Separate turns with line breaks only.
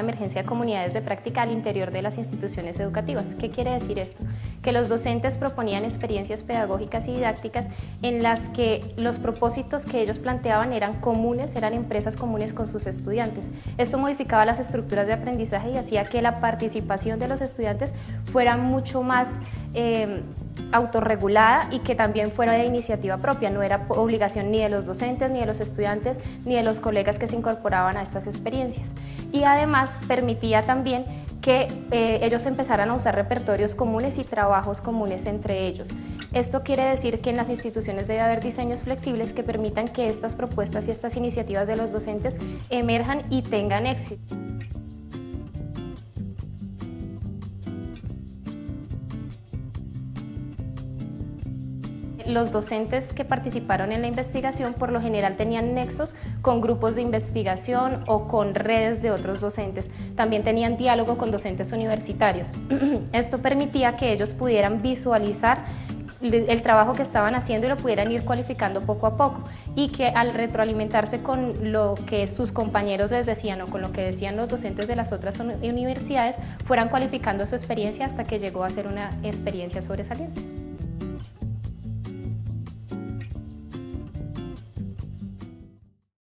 emergencia de comunidades de práctica al interior de las instituciones educativas. ¿Qué quiere decir esto? Que los docentes proponían experiencias pedagógicas y didácticas en las que los propósitos que ellos planteaban eran comunes, eran empresas comunes con sus estudiantes. Esto modificaba las estructuras de aprendizaje y hacía que la participación de los estudiantes fuera mucho más eh, autorregulada y que también fuera de iniciativa propia, no era obligación ni de los docentes, ni de los estudiantes, ni de los colegas que se incorporaban a estas experiencias. Y además permitía también que eh, ellos empezaran a usar repertorios comunes y trabajos comunes entre ellos. Esto quiere decir que en las instituciones debe haber diseños flexibles que permitan que estas propuestas y estas iniciativas de los docentes emerjan y tengan éxito. Los docentes que participaron en la investigación por lo general tenían nexos con grupos de investigación o con redes de otros docentes. También tenían diálogo con docentes universitarios. Esto permitía que ellos pudieran visualizar el trabajo que estaban haciendo y lo pudieran ir cualificando poco a poco y que al retroalimentarse con lo que sus compañeros les decían o con lo que decían los docentes de las otras universidades fueran cualificando su experiencia hasta que llegó a ser una experiencia sobresaliente.